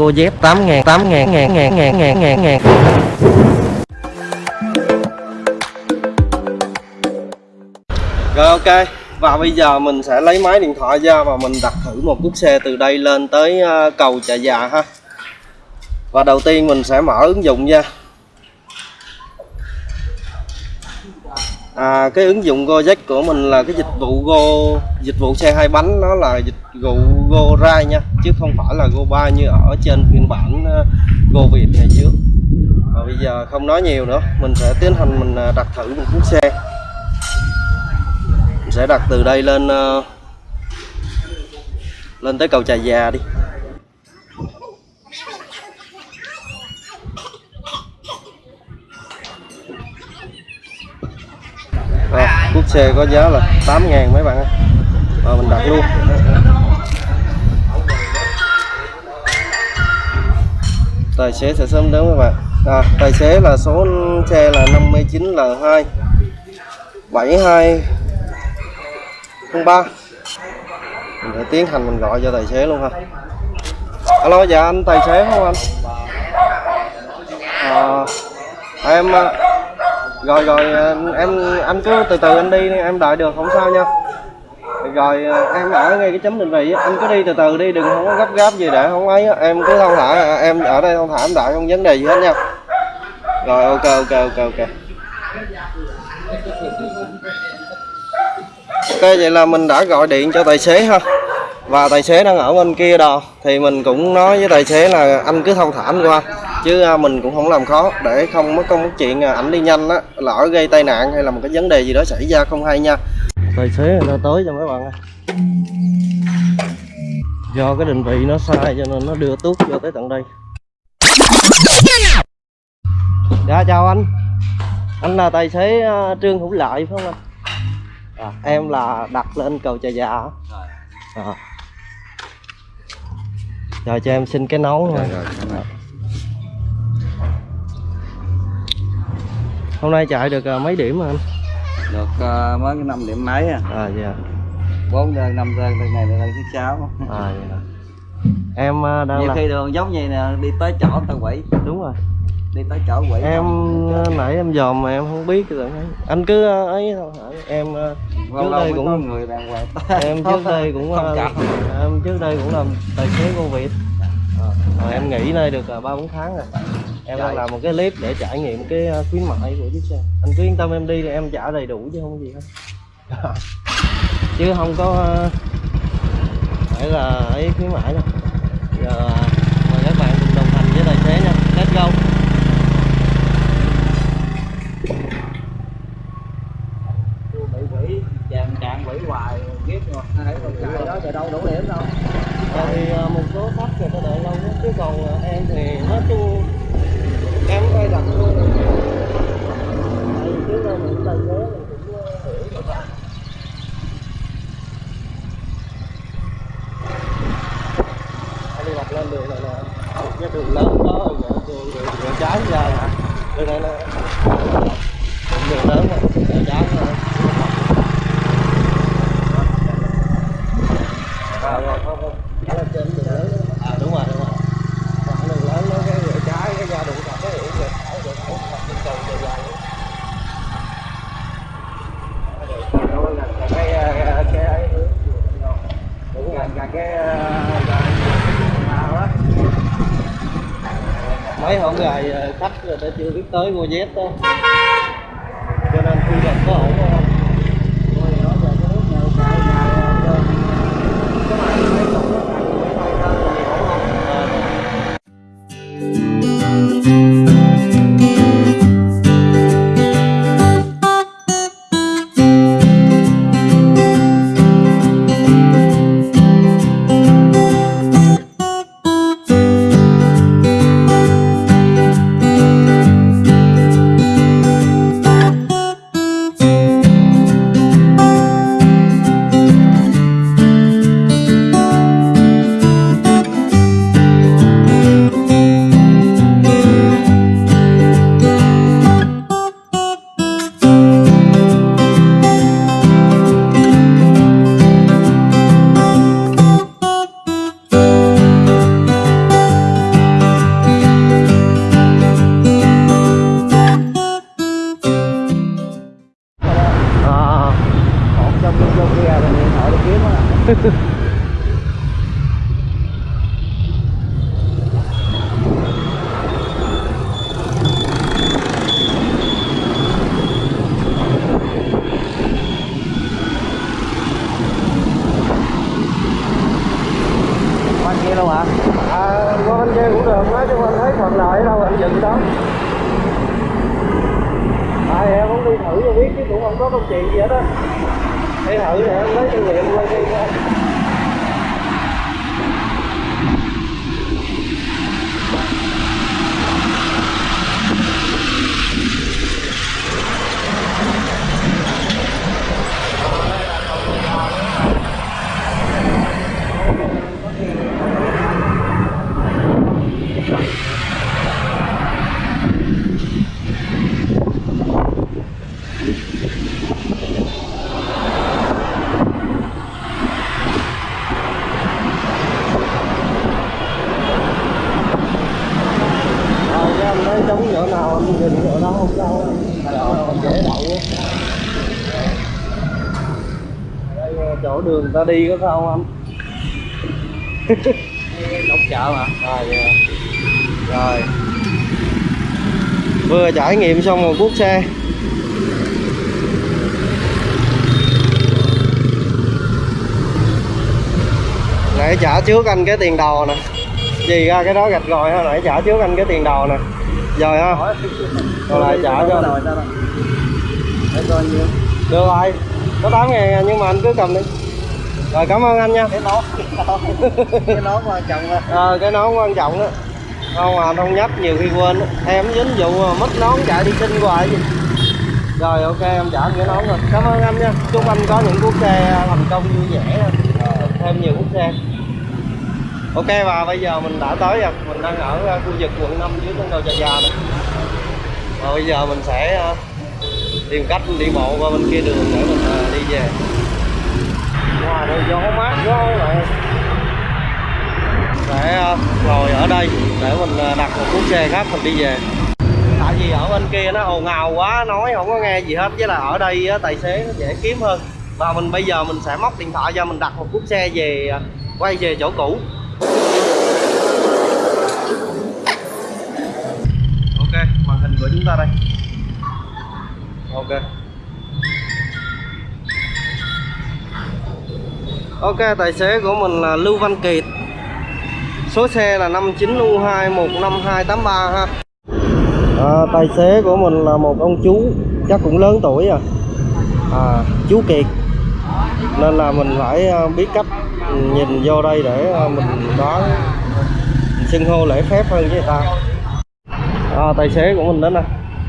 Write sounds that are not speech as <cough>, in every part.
Cô dép 8 ngàn 8 ngàn ngàn ngàn ngàn ngàn ngàn ngàn. Rồi, ok. Và bây giờ mình sẽ lấy máy điện thoại ra và mình đặt thử một chiếc xe từ đây lên tới ờ, cầu Chợ Già ha. Và đầu tiên mình sẽ mở ứng dụng ra À, cái ứng dụng Gojek của mình là cái dịch vụ Go dịch vụ xe hai bánh nó là dịch vụ Go Ride nha chứ không phải là Go3 như ở trên phiên bản ờ, Go Việt ngày trước. Và bây giờ không nói nhiều nữa mình sẽ tiến hành mình ờ, đặt thử một chiếc xe. Mình sẽ đặt từ đây lên ờ, lên tới cầu Trà Già đi Rồi, chiếc xe có giá là 8 ngàn mấy bạn ơi. Rồi mình đặt luôn. Tài xế sẽ sớm đến các bạn. À, Tài xế là số xe là 59L2 72 03 Mình sẽ tiến hành mình gọi cho tài xế luôn ha. Alo dạ anh tài xế không anh? À, Em à, rồi rồi ờ, em, anh cứ từ từ anh đi, em đợi được, không sao nha. Rồi ờ, em ở ngay cái chấm định vị anh cứ đi từ từ đi, đừng không có gấp gáp gì để không ấy em cứ thông thả à, em ở đây thông thả, em đợi không vấn đề gì hết nha. Rồi, ok ok ok ok. Ok, vậy là mình đã gọi điện cho tài xế ha. Và tài xế đang ở bên kia đó, thì mình cũng nói với tài xế là anh cứ thông thả anh qua chứ à, mình cũng không làm khó để không mất công mất chuyện à, ảnh đi nhanh á lỡ gây tai nạn hay là một cái vấn đề gì đó xảy ra không hay nha. Tài xế người ta tới cho mấy bạn ơi. Do cái định vị nó sai cho nên nó đưa tuốt vô tới tận đây. Dạ chào anh. Anh là tài xế uh, trương hữu lợi phải không anh? À, em là đặt lên cầu trà già. À. rồi cho em xin cái nón nha hôm nay chạy được uh, mấy điểm anh? Được uh, mới năm điểm mấy à? À dạ. Bốn đơn năm đơn đơn này đơn thứ sáu à dạ. Em uh, đang nhiều là khi đường giống như nè đi tới chỗ tao quỷ đúng rồi. Đi tới chỗ quỷ em uh, nãy em dòm mà em không biết ấy. anh cứ ấy thôi hả? em lâu trước đây cũng- người đàng hoàng. <laughs> em trước đây cũng không uh, em trước đây cũng làm tài xế cô Việt rồi em nghỉ đây được ba bốn tháng rồi em đang làm một cái clip để trải nghiệm cái uh, khuyến mại của chiếc xe. Anh cứ yên tâm em đi thì em trả đầy đủ chứ không có gì hết. <laughs> Chứ không có uh, phải là ấy khuyến mại đâu. Giờ uh, mời các bạn cùng đồng hành với tài xế nha. Let's go. Chàng chàng quỷ hoài ghét rồi thấy con trai đó giờ đâu đủ điểm đâu Ờ, thì ờ, một số khách người ta đợi lâu chứ còn ờ, em thì nói chung em quay đặt luôn tại vì trước đây mình tài xế mình cũng ờ, hiểu được rồi Anh đi đặt lên đường này là cái đường lớn đó rồi đường, đường, đường, đường trái ra nè đường này là đường lớn mà đường trái ra rồi rồi không không phải là trên đường lớn đó. à đúng rồi đúng rồi còn đường lớn nó cái rửa trái cái ra đụng vào cái hiểu rồi phải rồi phải hoặc trên cầu dài dài cái cái cái ấy đúng gần gần cái nào á mấy hôm ngày ờ, khách người ta chưa biết tới mua dép đó. Cho nên thu nhập có ổn không Qua kia đâu hả? à qua bên kia cũng được, nói chung anh thấy thuận lợi đâu, anh dừng đó à em cũng đi thử cho biết chứ cũng không có công chuyện gì hết á thử để em lấy kinh nghiệm quay đi coi rồi cái anh thấy trống chỗ nào anh nhìn chỗ đó không sao rồi dễ đậu á đường người ta đi có sao không? Anh <laughs> Đóng chợ mà. rồi dạ. rồi. Vừa trải nghiệm xong một cuốc xe. Nãy trả trước anh cái tiền đầu nè. Gì ra cái đó gạch rồi ha nãy trả trước anh cái tiền đầu nè. Rồi ha. Rồi. Lại trả cho anh. Được rồi. Có 8 ngàn à, nhưng mà anh cứ cầm đi rồi cảm ơn anh nha. Cái nón. Cái nón quan trọng ờ cái nón quan trọng đó. Không mà không nhấp nhiều khi quên á. em dính vụ mất nón chạy đi kinh hoài gì rồi ok em trả anh cái nón rồi. Cảm ơn anh nha. Chúc anh có những cuốc xe thành công vui vẻ. Thêm nhiều cuốc xe. Ok và bây giờ mình đã tới rồi. Mình đang ở ờ, khu vực quận 5 dưới con đầu trà già này. Và bây giờ mình sẽ ờ, tìm cách đi bộ qua bên kia đường để mình ờ, đi về ngoài đây gió mát quá các để ờ, ngồi ở đây, để mình ờ, đặt một cuốc xe khác mình đi về. Tại vì ở bên kia nó ồn ào quá, nói không có nghe gì hết, với là ở đây tài xế nó dễ kiếm hơn. Và mình, bây giờ mình sẽ móc điện thoại cho mình đặt một cuốc xe về ờ, quay về chỗ cũ. Ok, màn hình của chúng ta đây. Ok. Ok tài xế của mình là Lưu Văn Kiệt. Số xe là 59U215283 ha. À, tài xế của mình là một ông chú chắc cũng lớn tuổi rồi à, chú Kiệt. Nên là mình phải à, biết cách nhìn vô đây để à, mình đoán xưng hô lễ phép hơn với người ta. À, tài xế của mình đến nè.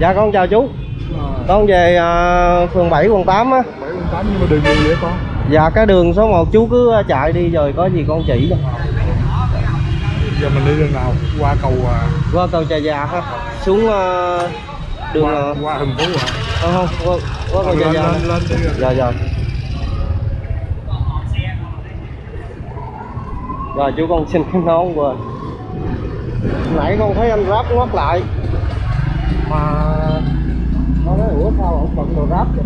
Dạ con chào chú. Con về à, phường 7 quận 8 á. 7 quận 8 nhưng mà đường gì vậy con? Dạ cái đường số 1 chú cứ chạy đi rồi có gì con chỉ cho. Giờ mình đi đường nào? Qua cầu à, qua cầu trà già ha. Xuống à, đường qua, à, qua thành phố à? không không qua, qua cầu trà lên, già lên, lên rồi. dạ dạ. Rồi chú con xin cái nón qua. Nãy con thấy anh ráp ngoắt lại. Mà nó nói ủa sao ông bận đồ ráp vậy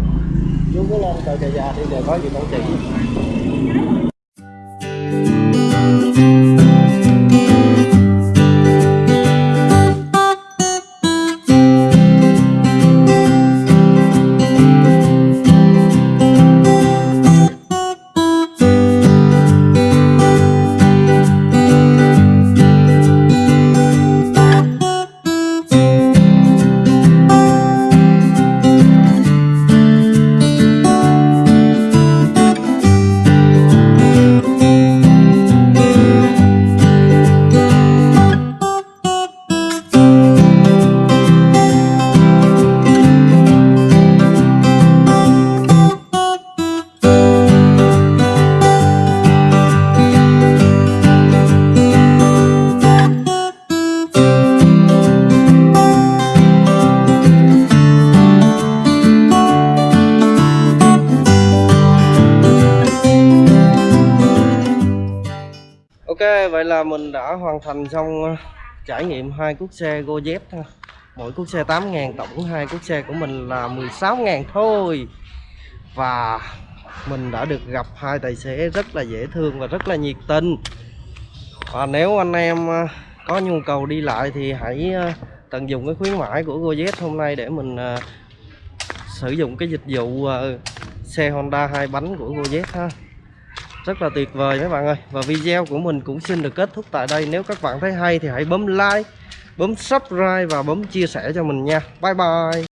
chú cứ lên cầu trà già thì giờ có gì công trình vậy là mình đã hoàn thành xong ờ, trải nghiệm hai cuốc xe GoZ ha. Mỗi cuốc xe 8 ngàn, tổng hai cuốc xe của mình là 16 ngàn thôi. Và mình đã được gặp hai tài xế rất là dễ thương và rất là nhiệt tình và nếu anh em ờ, có nhu cầu đi lại thì hãy ờ, tận dụng cái khuyến mãi của GoZ hôm nay để mình sử dụng cái dịch vụ xe Honda hai bánh của GoZ ha rất là tuyệt vời các bạn ơi. Và video của mình cũng xin được kết thúc tại đây. Nếu các bạn thấy hay thì hãy bấm like, bấm subscribe và bấm chia sẻ cho mình nha. Bye bye.